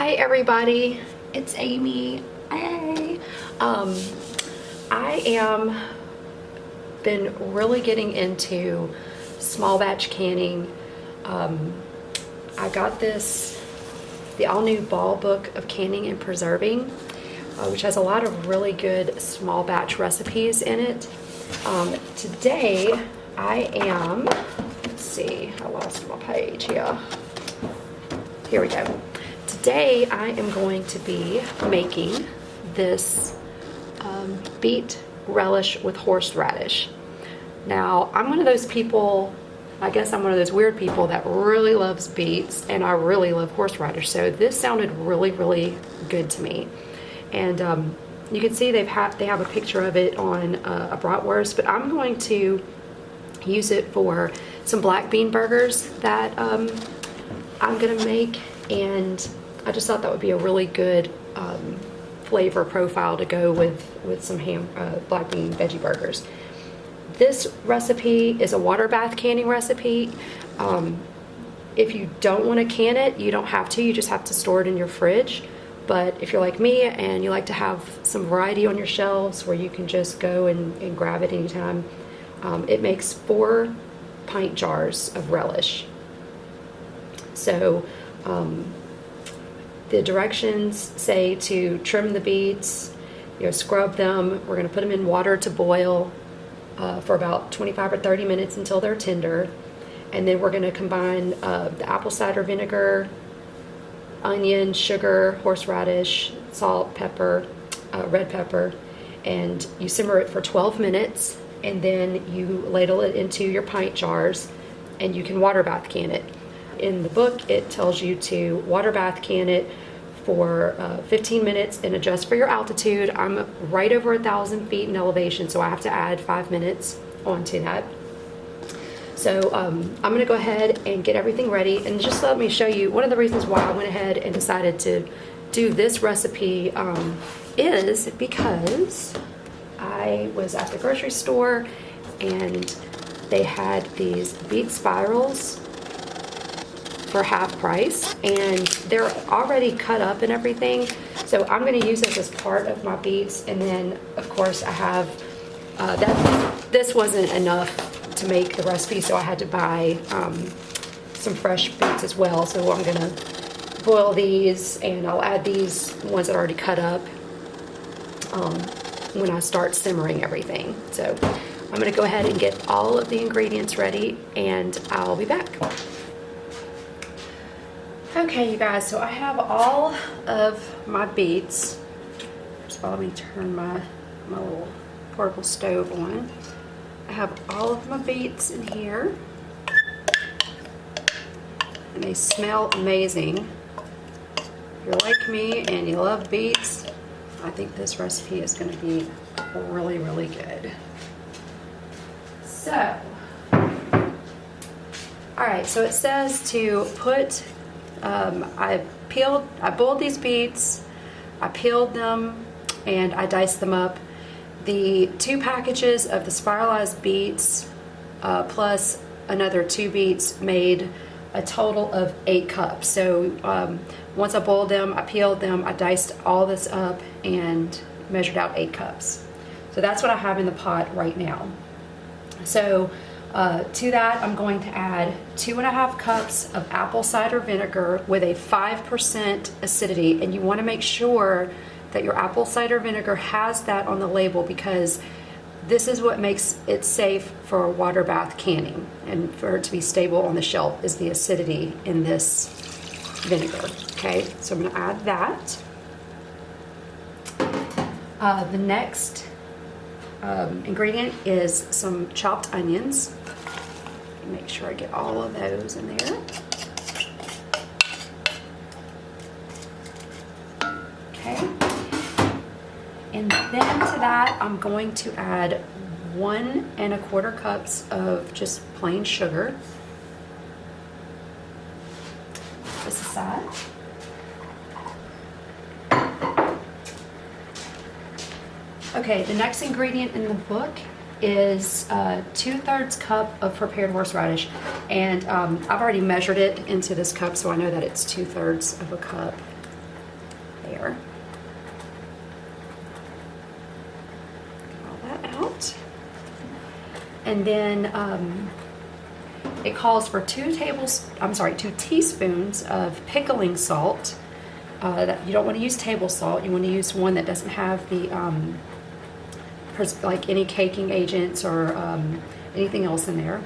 Hi everybody, it's Amy. Hey. Um, I am been really getting into small batch canning. Um, I got this, the all new ball book of canning and preserving, uh, which has a lot of really good small batch recipes in it. Um, today I am, let's see, I lost my page here. Here we go. Today I am going to be making this um, beet relish with horseradish. Now, I'm one of those people, I guess I'm one of those weird people that really loves beets and I really love horseradish. So this sounded really, really good to me. And um, you can see they've had, they have a picture of it on uh, a bratwurst, but I'm going to use it for some black bean burgers that um, I'm gonna make and I just thought that would be a really good um, flavor profile to go with, with some ham, uh, black bean veggie burgers. This recipe is a water bath canning recipe. Um, if you don't want to can it, you don't have to. You just have to store it in your fridge. But if you're like me and you like to have some variety on your shelves where you can just go and, and grab it anytime, um, it makes four pint jars of relish. So um, the directions say to trim the beets, you know, scrub them. We're going to put them in water to boil uh, for about 25 or 30 minutes until they're tender. And then we're going to combine uh, the apple cider vinegar, onion, sugar, horseradish, salt, pepper, uh, red pepper, and you simmer it for 12 minutes and then you ladle it into your pint jars and you can water bath can it in the book, it tells you to water bath can it for uh, 15 minutes and adjust for your altitude. I'm right over a thousand feet in elevation, so I have to add five minutes onto that. So um, I'm gonna go ahead and get everything ready and just let me show you one of the reasons why I went ahead and decided to do this recipe um, is because I was at the grocery store and they had these beet spirals for half price and they're already cut up and everything. So I'm gonna use this as part of my beets and then of course I have, uh, that. this wasn't enough to make the recipe so I had to buy um, some fresh beets as well. So I'm gonna boil these and I'll add these ones that are already cut up um, when I start simmering everything. So I'm gonna go ahead and get all of the ingredients ready and I'll be back. Okay, you guys, so I have all of my beets. First of let me turn my, my little portable stove on. I have all of my beets in here. And they smell amazing. If you're like me and you love beets, I think this recipe is going to be really, really good. So, all right, so it says to put um, I peeled, I boiled these beets, I peeled them, and I diced them up. The two packages of the spiralized beets uh, plus another two beets made a total of eight cups. So um, once I boiled them, I peeled them, I diced all this up and measured out eight cups. So that's what I have in the pot right now. So uh, to that, I'm going to add two and a half cups of apple cider vinegar with a 5% acidity. And you wanna make sure that your apple cider vinegar has that on the label because this is what makes it safe for water bath canning and for it to be stable on the shelf is the acidity in this vinegar. Okay, so I'm gonna add that. Uh, the next um, ingredient is some chopped onions make sure I get all of those in there. Okay. And then to that, I'm going to add one and a quarter cups of just plain sugar. This aside. Okay, the next ingredient in the book is uh, two-thirds cup of prepared horseradish. And um, I've already measured it into this cup, so I know that it's two-thirds of a cup. there. Get all that out. And then um, it calls for two tables, I'm sorry, two teaspoons of pickling salt. Uh, that you don't want to use table salt. You want to use one that doesn't have the um, like any caking agents or um, anything else in there.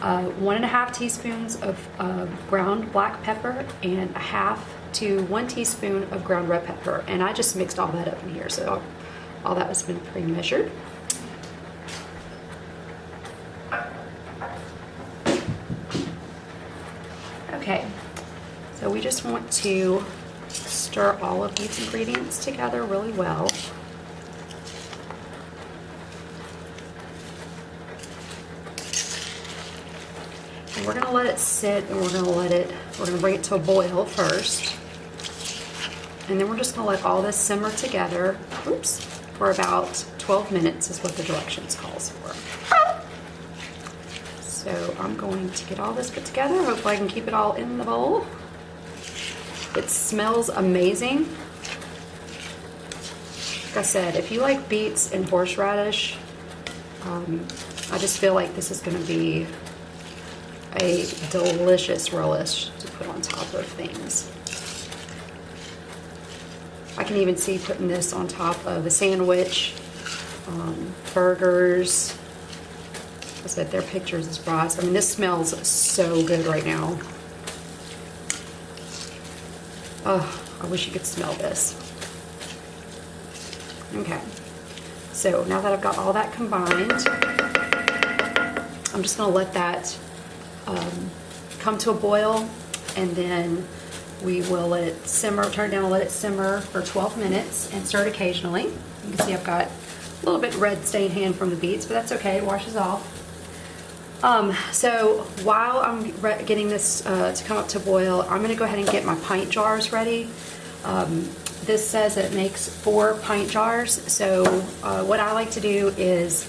Uh, one and a half teaspoons of uh, ground black pepper and a half to one teaspoon of ground red pepper. And I just mixed all that up in here, so all that has been pre-measured. Okay, so we just want to stir all of these ingredients together really well. We're gonna let it sit and we're gonna let it, we're gonna bring it to a boil first. And then we're just gonna let all this simmer together, oops, for about 12 minutes is what the directions calls for. So I'm going to get all this put together. Hopefully I can keep it all in the bowl. It smells amazing. Like I said, if you like beets and horseradish, um, I just feel like this is gonna be a delicious relish to put on top of things. I can even see putting this on top of a sandwich, um, burgers. I said their pictures is brats. I mean, this smells so good right now. Oh, I wish you could smell this. Okay, so now that I've got all that combined, I'm just gonna let that um, come to a boil and then we will let it simmer, turn it down and let it simmer for 12 minutes and stir it occasionally. You can see I've got a little bit red stained hand from the beets, but that's okay, it washes off. Um, so while I'm getting this uh, to come up to boil, I'm gonna go ahead and get my pint jars ready. Um, this says that it makes four pint jars, so uh, what I like to do is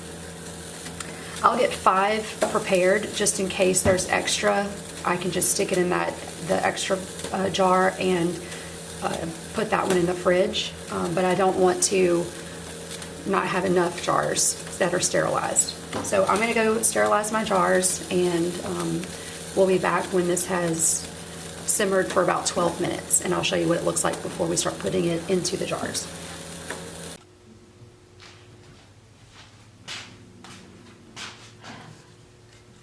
I'll get five prepared just in case there's extra. I can just stick it in that the extra uh, jar and uh, put that one in the fridge. Um, but I don't want to not have enough jars that are sterilized. So I'm gonna go sterilize my jars and um, we'll be back when this has simmered for about 12 minutes and I'll show you what it looks like before we start putting it into the jars.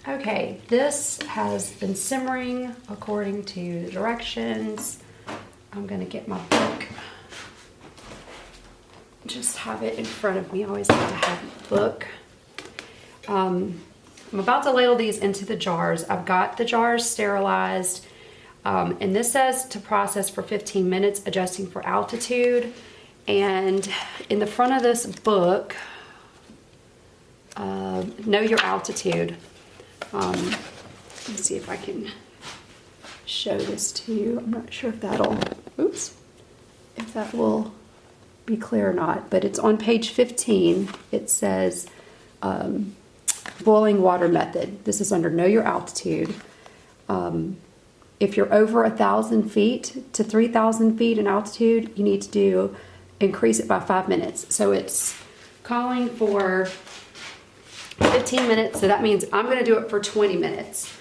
Okay, this has been simmering according to the directions. I'm gonna get my book. Just have it in front of me. I always like to have a book. Um, I'm about to ladle these into the jars. I've got the jars sterilized. Um, and this says to process for 15 minutes, adjusting for altitude. And in the front of this book, uh, know your altitude. Um, let me see if I can show this to you. I'm not sure if that'll, oops, if that will be clear or not, but it's on page 15. It says um, boiling water method. This is under know your altitude. Um, if you're over a thousand feet to 3,000 feet in altitude, you need to do increase it by five minutes. So it's calling for 15 minutes. So that means I'm going to do it for 20 minutes.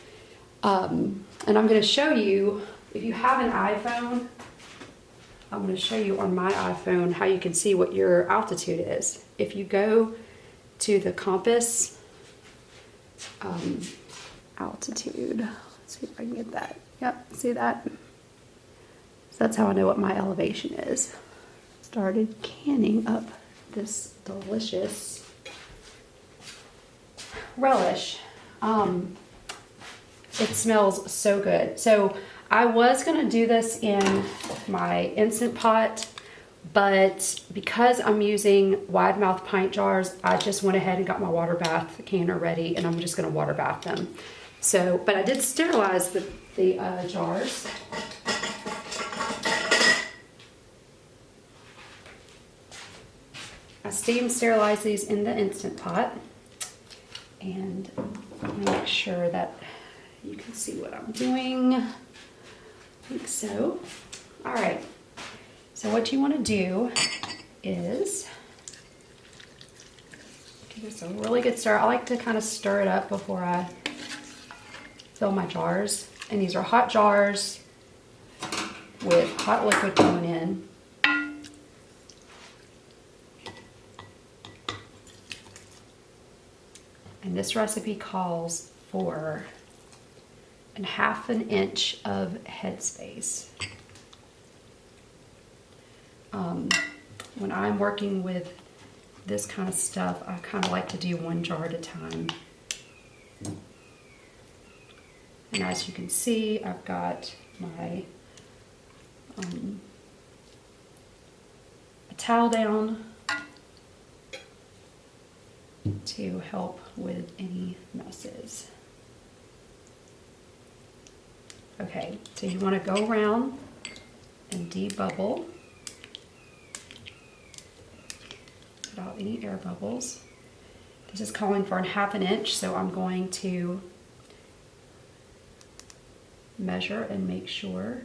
Um, and I'm going to show you, if you have an iPhone, I'm going to show you on my iPhone how you can see what your altitude is. If you go to the compass um, altitude, let's see if I can get that. Yep, see that? So that's how I know what my elevation is. Started canning up this delicious relish. Um, it smells so good. So I was gonna do this in my Instant Pot, but because I'm using wide mouth pint jars, I just went ahead and got my water bath canner ready and I'm just gonna water bath them. So, but I did sterilize the, the uh, jars. I steam sterilize these in the Instant Pot and make sure that you can see what I'm doing. I think so. All right. So what you want to do is give this a really good stir. I like to kind of stir it up before I fill my jars. And these are hot jars with hot liquid going in. And this recipe calls for a half an inch of headspace. Um, when I'm working with this kind of stuff, I kind of like to do one jar at a time. And as you can see, I've got my um, a towel down to help with any messes. Okay, so you want to go around and debubble without any air bubbles. This is calling for a half an inch, so I'm going to measure and make sure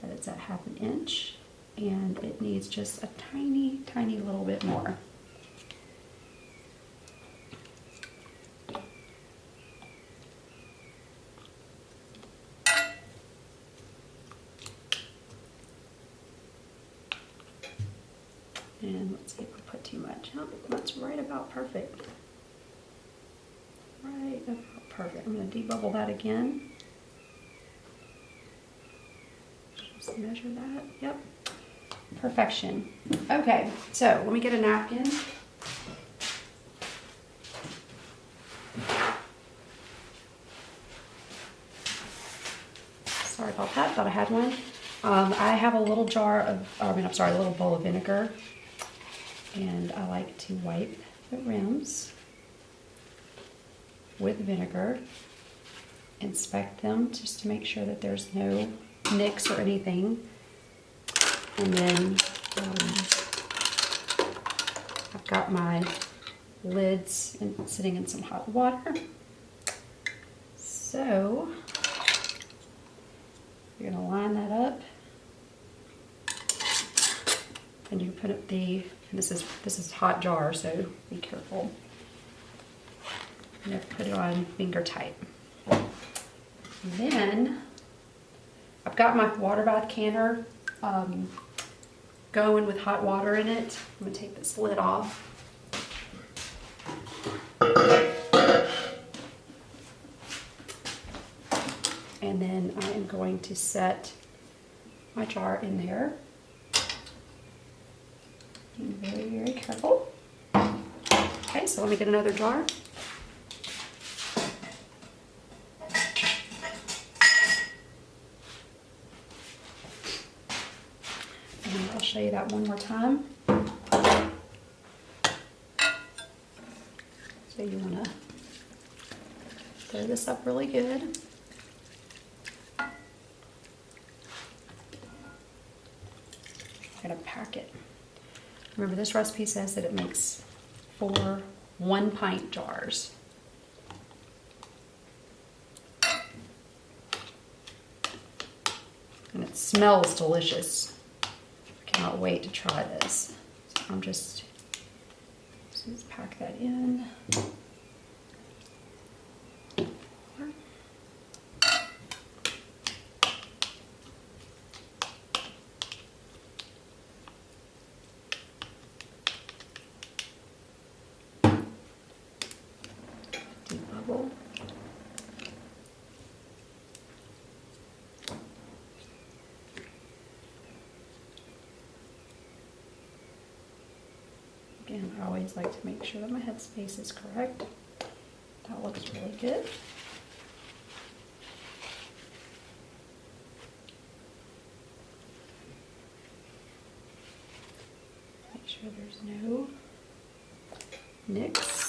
that it's at half an inch and it needs just a tiny, tiny little bit more. And let's see if I put too much. Oh, that's right about perfect. Right about perfect. I'm going to debubble that again. Just measure that. Yep. Perfection. Okay, so let me get a napkin. Sorry about that, thought I had one. Um, I have a little jar of, I mean, I'm sorry, a little bowl of vinegar. And I like to wipe the rims with vinegar. Inspect them just to make sure that there's no nicks or anything. And then um, I've got my lids in, sitting in some hot water. So you're gonna line that up. And you put up the, this is this is hot jar, so be careful. Have to put it on finger tight. Then I've got my water bath canner um, going with hot water in it. I'm gonna take this lid off. And then I am going to set my jar in there. Very, very careful. Okay, so let me get another jar. And I'll show you that one more time. So you want to stir this up really good. I'm going to pack it. Remember this recipe says that it makes four one pint jars. And it smells delicious. I cannot wait to try this. So I'm just, just pack that in. Debubble. Again, I always like to make sure that my headspace is correct. That looks really good. Make sure there's no nicks.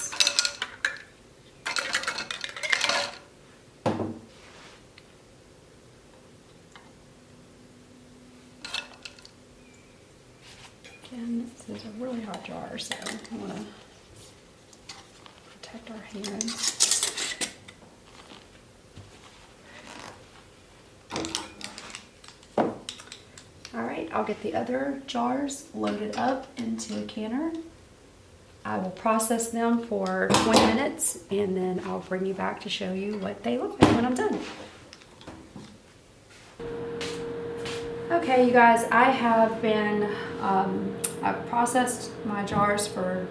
Again, this is a really hot jar, so I want to protect our hands. All right, right, I'll get the other jars loaded up into a canner. I will process them for 20 minutes and then I'll bring you back to show you what they look like when I'm done. Okay, you guys, I have been, um, I've processed my jars for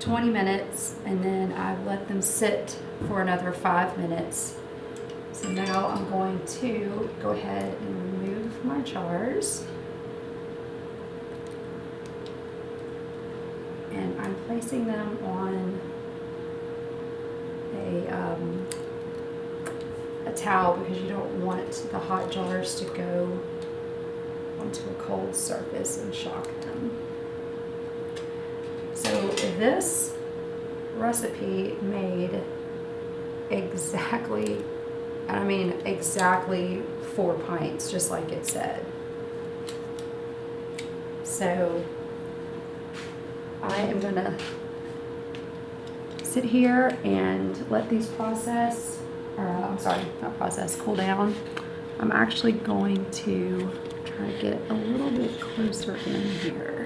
20 minutes and then I've let them sit for another five minutes. So now I'm going to go ahead and remove my jars. And I'm placing them on a, um, a towel because you don't want the hot jars to go onto a cold surface and shock them. So this recipe made exactly, I mean exactly four pints, just like it said. So I am gonna sit here and let these process, or uh, I'm sorry, not process, cool down. I'm actually going to try to get a little bit closer in here.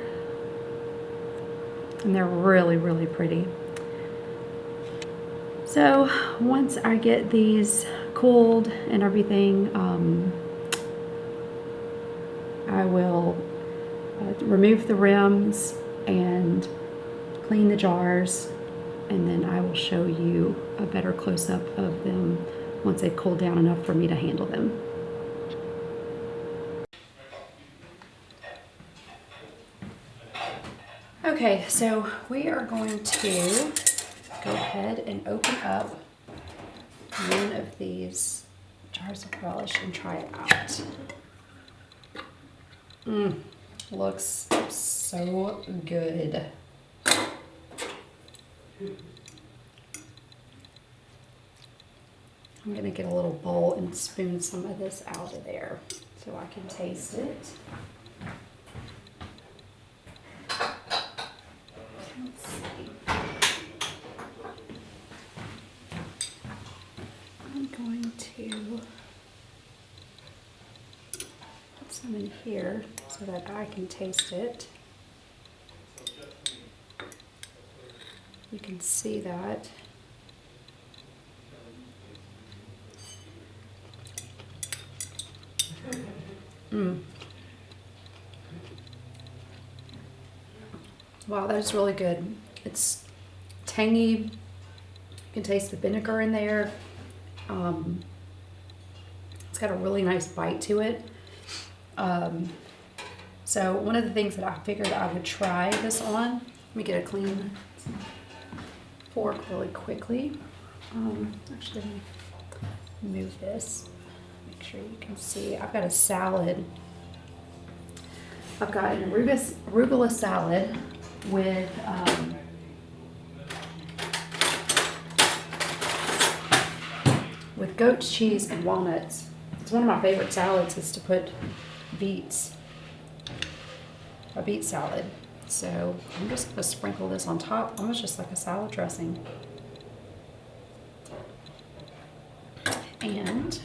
And they're really, really pretty. So once I get these cooled and everything, um, I will uh, remove the rims and clean the jars and then I will show you a better close-up of them once they've cooled down enough for me to handle them. Okay, so we are going to go ahead and open up one of these jars of relish and try it out. Mmm, looks so good. I'm gonna get a little bowl and spoon some of this out of there so I can taste it. Let's see. I'm going to put some in here so that I can taste it. You can see that. Mm. Wow, that is really good. It's tangy. You can taste the vinegar in there. Um, it's got a really nice bite to it. Um, so one of the things that I figured I would try this on, let me get a clean fork really quickly. Um, actually, move this. Make sure you can see. I've got a salad. I've got an arugula, arugula salad with um, with goat cheese and walnuts. It's one of my favorite salads is to put beets, a beet salad. So I'm just gonna sprinkle this on top, almost just like a salad dressing. And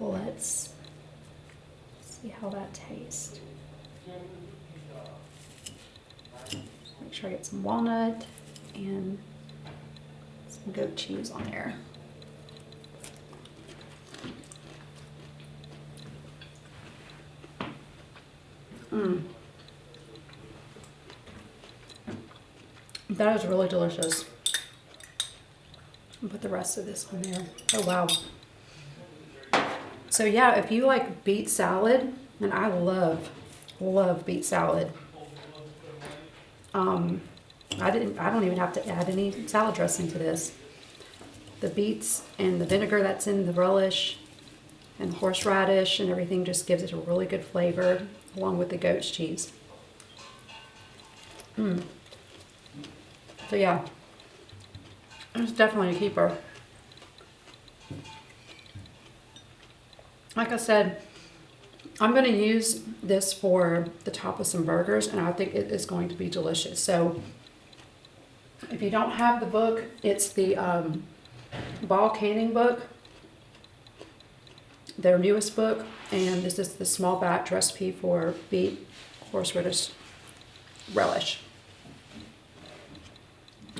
let's see how that tastes. Make sure I get some walnut and some goat cheese on there. Mmm. That is really delicious. I'll put the rest of this on there. Oh, wow. So yeah, if you like beet salad, and I love, love beet salad. Um, I didn't, I don't even have to add any salad dressing to this. The beets and the vinegar that's in the relish and the horseradish and everything just gives it a really good flavor along with the goat's cheese. Mmm. So yeah, it's definitely a keeper. Like I said, I'm going to use this for the top of some burgers and I think it is going to be delicious. So if you don't have the book, it's the um, Ball Canning book, their newest book. And this is the small batch recipe for beet horseradish relish.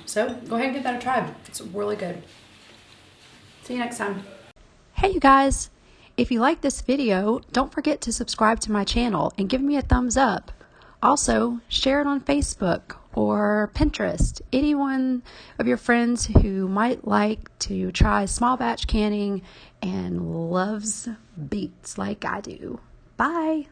So go ahead and give that a try. It's really good. See you next time. Hey, you guys! If you like this video, don't forget to subscribe to my channel and give me a thumbs up. Also, share it on Facebook or Pinterest. Anyone of your friends who might like to try small batch canning and loves beets like I do. Bye!